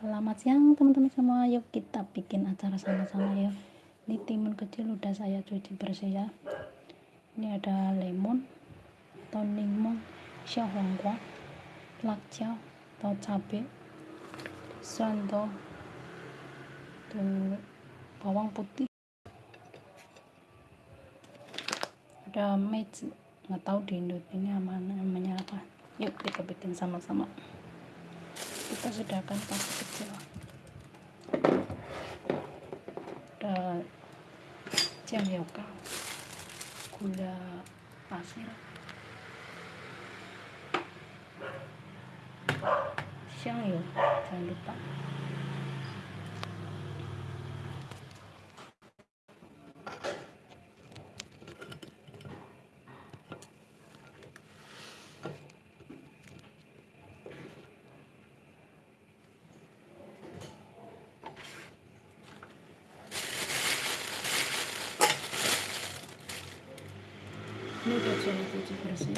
Selamat siang teman-teman semua. Yuk kita bikin acara sama-sama ya. Ini timun kecil udah saya cuci bersih ya. Ini ada lemon, daun limau, xiaohuangguang, lakjiao, atau cabai, sando, tuh bawang putih. Ada meizi, nggak tahu di Indo ini namanya apa. Yuk kita bikin sama-sama kita sediakan tas kecil. Ada jam yoga gula pasir. Siang yuk jangan lupa ini udah saya cuci bersih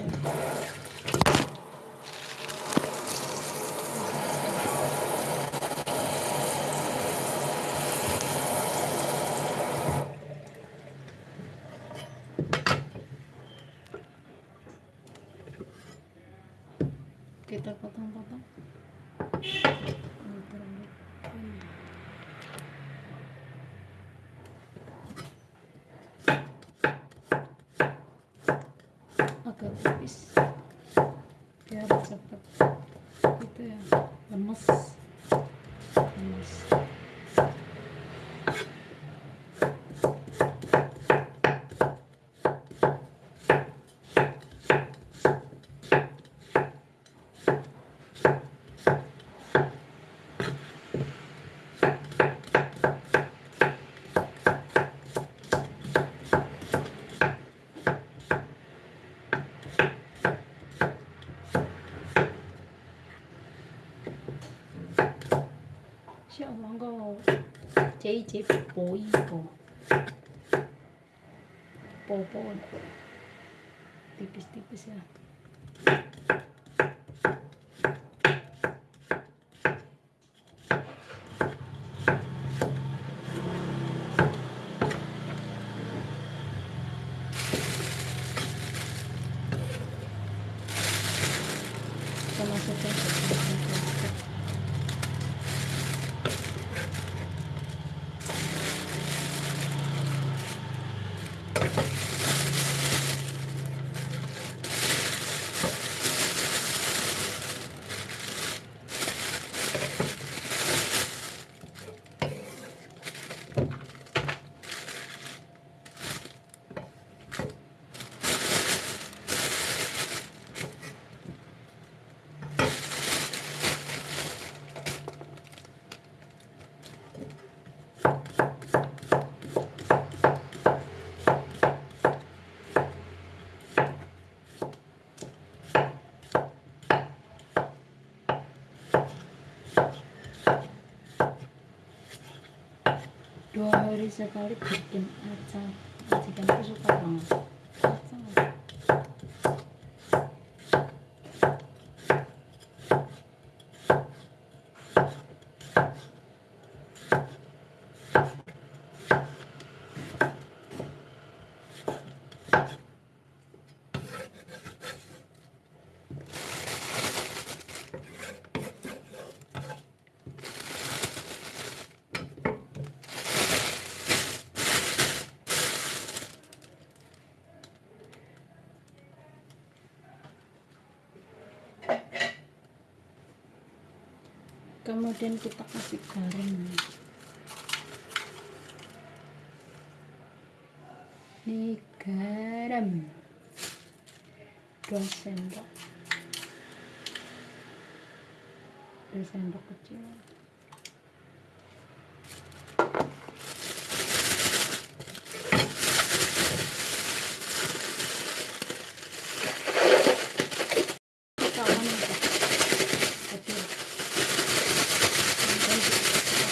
kita potong-potong agak tipis biar cepet itu Insya Allah kau JJ po ipo popo tipis-tipis ya kita masukkan ke dalam plastik. Dua hari sekali bikin acar majikan suka banget acar kemudian kita kasih garam ini garam. 2 sendok. 2 sendok kecil Kawan itu. Kecil. Kemudian kita-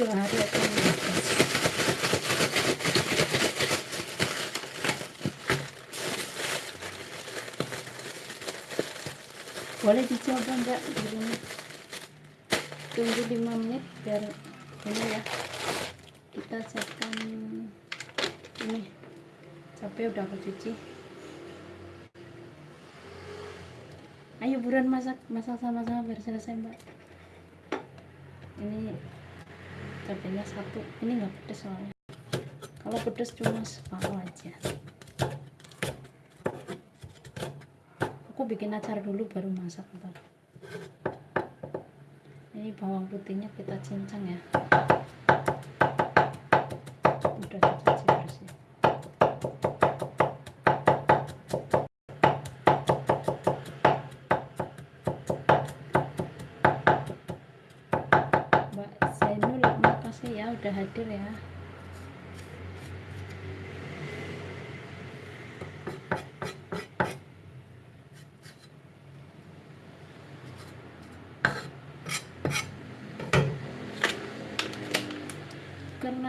dua hari akan habis boleh dicoba enggak rumah tunggu 5 menit biar ini ya. Kita siapkan ini. Cabai udah aku cuci. Ayo buruan masak masak sama-sama biar selesai mbak. Ini cabainya satu. Ini nggak pedes soalnya. Kalau pedes cuma separuh aja aku bikin acar dulu baru masak ntar ini bawang putihnya kita cincang ya. Udah dicuci bersih Mbak Zainul makasih ya udah hadir ya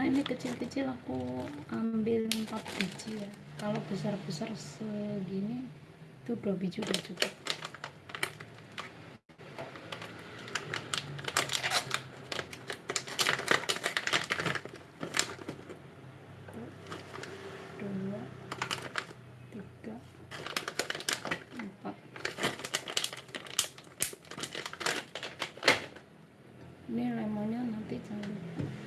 karena ini kecil-kecil aku ambil 4 biji ya. Kalau besar-besar segini itu dua biji udah cukup dua tiga empat ini lemonnya nanti jangan lupa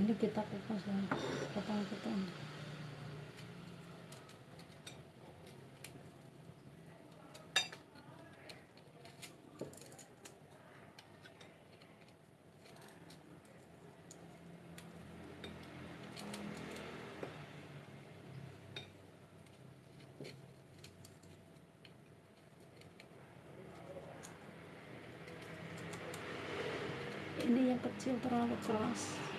ini kita kupas ya potong-potong ini yang kecil terlalu keras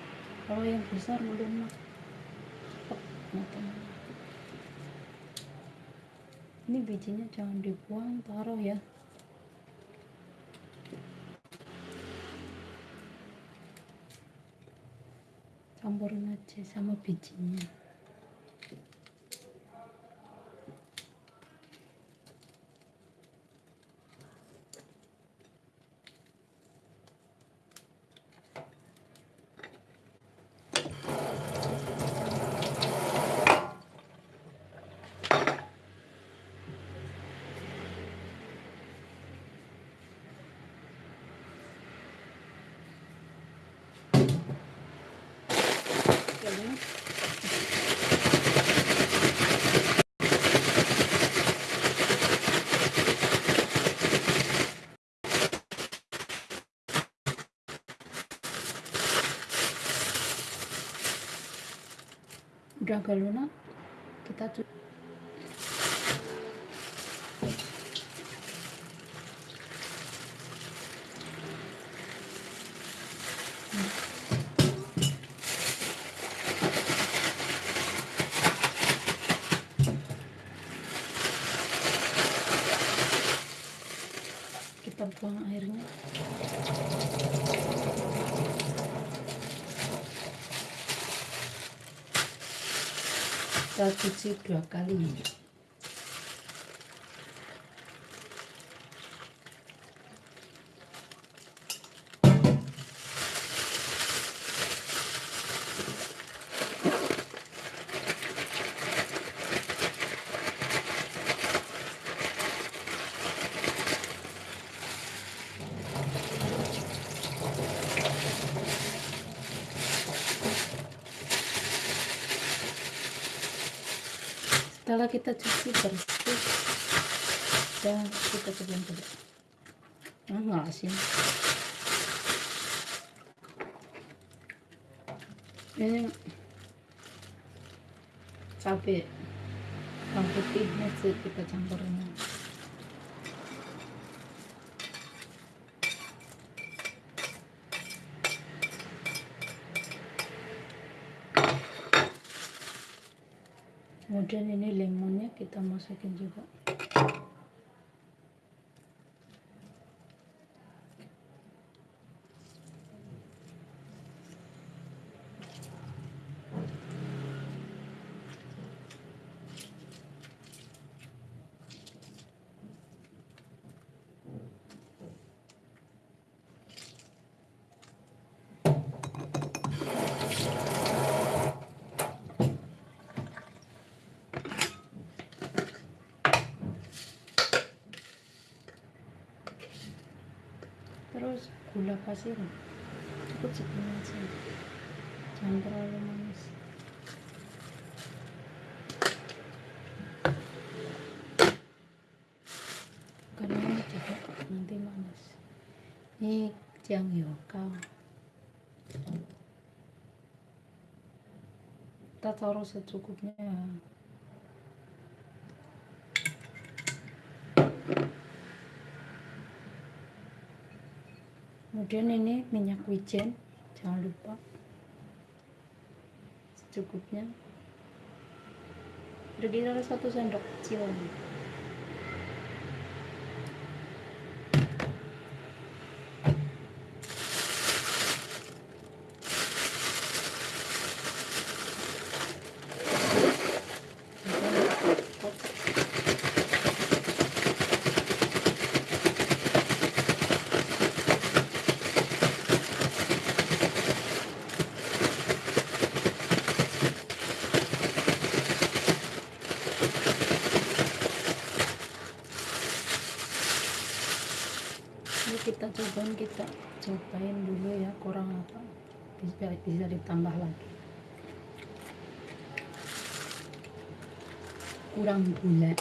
kalau yang besar cepet matangnya ini bijinya jangan dibuang taruh ya. Campurin aja sama bijinya Ganun. udah agak lunak kita cu- kita kita cuci dua kali setelah kita cuci bersih dan kita sebelum dulu hmm, nggak asin. Ini cabai. Yang putihnya kita campurin. Kemudian ini lemonnya kita masukin juga gula pasir. Cukup segini aja. Jangan terlalu manis. Karena juga nanti manis. Ini jang yoka kita taruh secukupnya kemudian ini minyak wijen jangan lupa. Secukupnya. Berkira satu sendok kecil kita cobain kita cobain dulu ya kurang apa? Bisa bisa ditambah lagi. Kurang gula.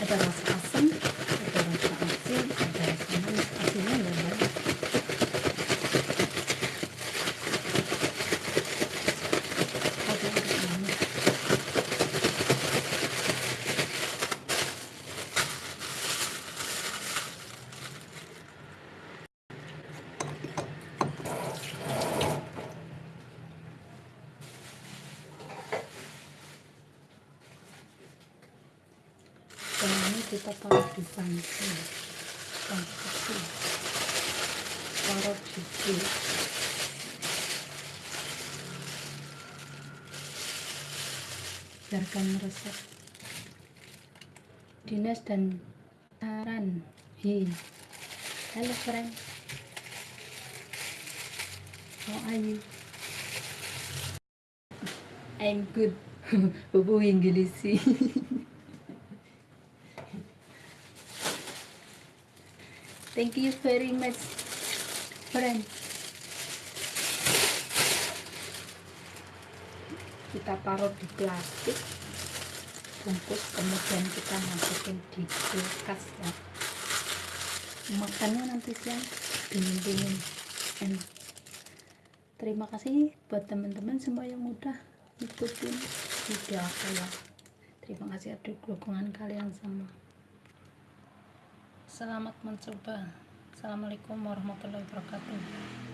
Ada asam ada rasa asin ada rasa manis asinnya nggak banyak dan ini kita taruh di panci panci taruh di biarkan meresap. Dinas dan saran. Hi. Halo friend. How are you? I'm good. Bobo Inggris Thank you very much, friend. Kita taruh di plastik, bungkus, kemudian kita masukin di kulkas ya. Makannya nanti siang dingin-dingin. Terima kasih buat teman-teman semua yang udah ikutin video aku ya. Terima kasih atas dukungan kalian semua. Selamat mencoba. Assalamualaikum warahmatullahi wabarakatuh.